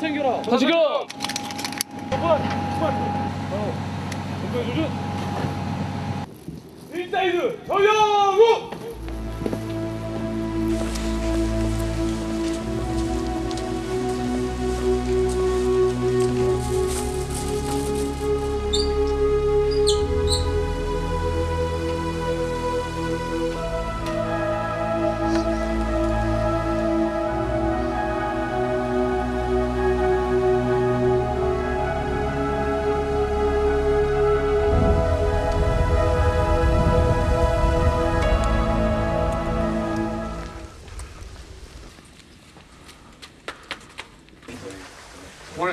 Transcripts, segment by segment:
챙겨라. 다 챙겨! 그만, 그만. 어, 공부해 주준. 일사이드 정영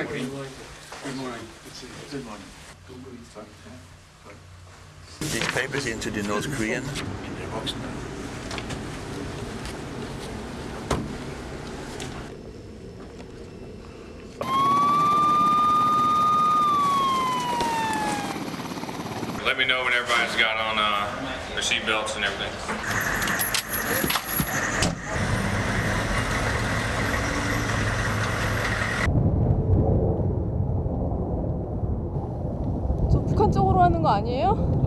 morning, Good morning. Good morning. These papers into the North Korean. Let me know when everybody's got on uh, their seatbelts and everything. 아니에요?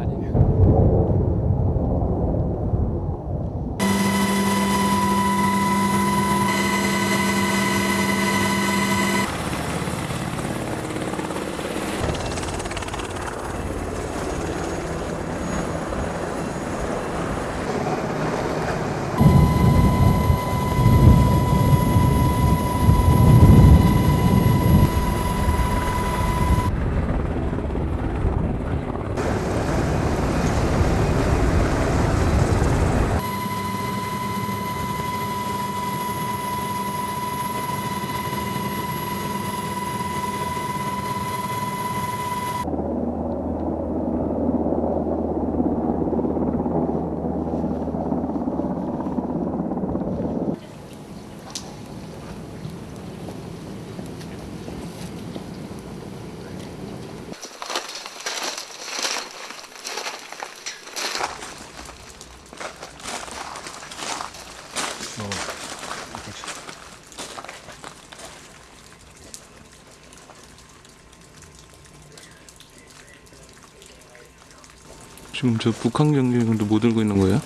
지금 저 북한 경계경도 못 들고 있는 거예요?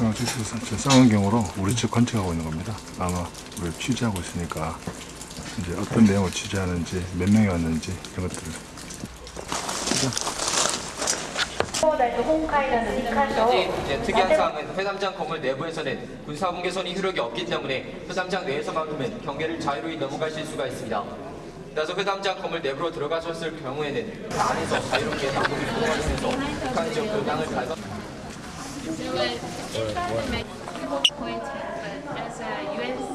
어, 쌍원경으로 우리 측 관측하고 있는 겁니다. 아마 우리 취재하고 있으니까 이제 어떤 내용을 취재하는지 몇 명이 왔는지 이런 것들을. 이제 특이한 사항은 회담장 건물 내부에서는 군사분계선이 효력이 없기 때문에 회담장 내에서만큼은 경계를 자유로이 넘어가실 수가 있습니다. 따라서 회담장 건물 내부로 들어가셨을 경우에는 그 안에서 자유롭게 남북이 통과하면서 북한 지역 doesn't make people point, but as a U.S.,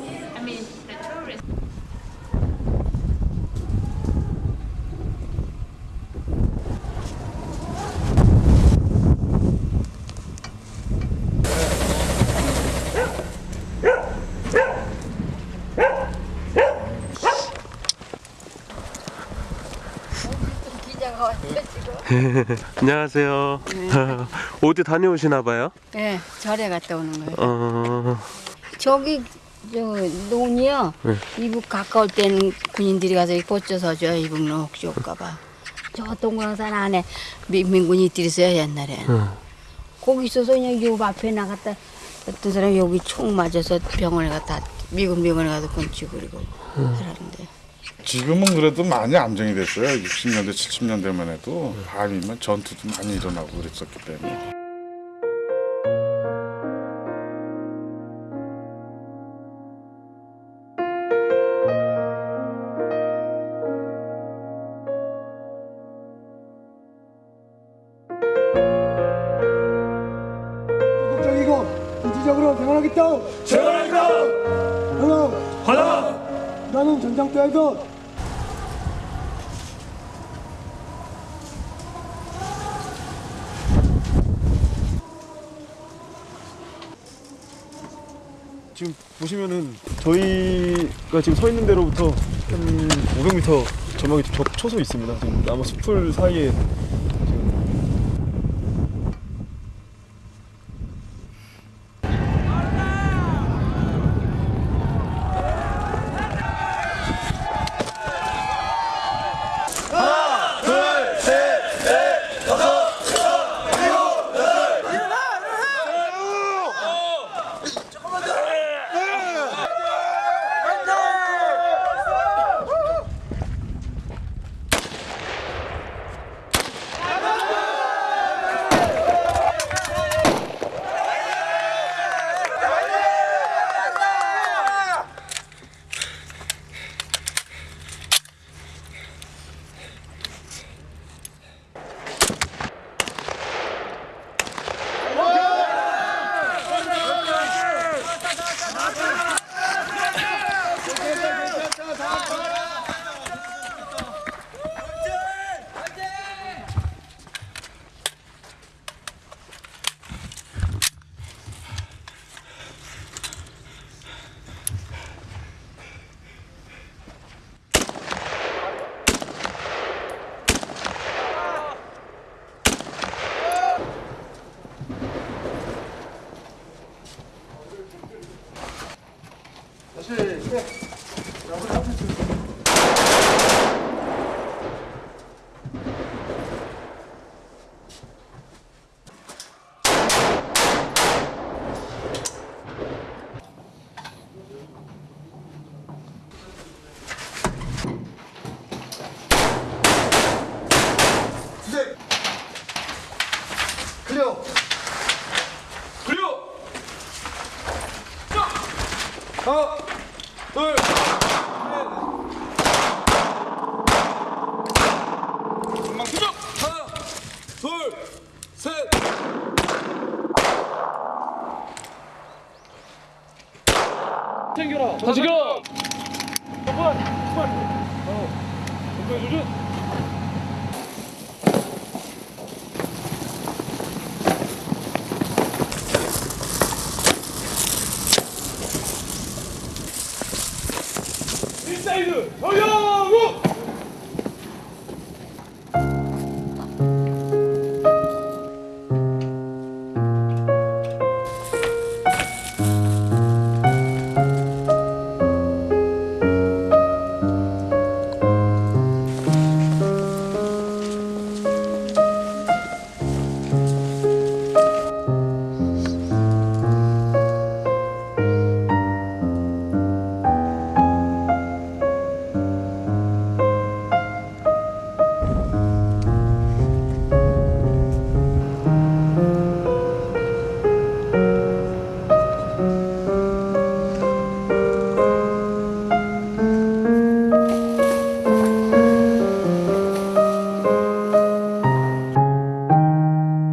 안녕하세요. 어디 다녀오시나 봐요? 네, 절에 갔다 오는 거예요. 어, 저기 저 논이요. 이북 가까울 때는 군인들이 가서 꽂혀서 저 이북로 혹시 올까봐. 저 동그랑산 안에 미- 민군이들이 있어요 옛날에. 거기 있어서 그냥 요 앞에 나갔다 어떤 사람 여기 총 맞아서 병원에 갔다 미군 병원에 가서 건치고 그리고 하라는데. 지금은 그래도 많이 안정이 됐어요. 60년대, 70년대만 해도 밤이면 전투도 많이 일어나고 그랬었기 때문에. 전장터에서 지금 보시면은 저희가 지금 서 있는 데로부터 한 500m 전망이 좀 겹쳐서 있습니다. 지금 나무 숲풀 사이에 클리어. 클리어. 자. 하나, 둘, 셋. 금방 수정. 하나, 둘, 셋. 챙겨라. 다시 가. 한번, 한번. 어. 왼쪽 조준. 인사이드 돌려!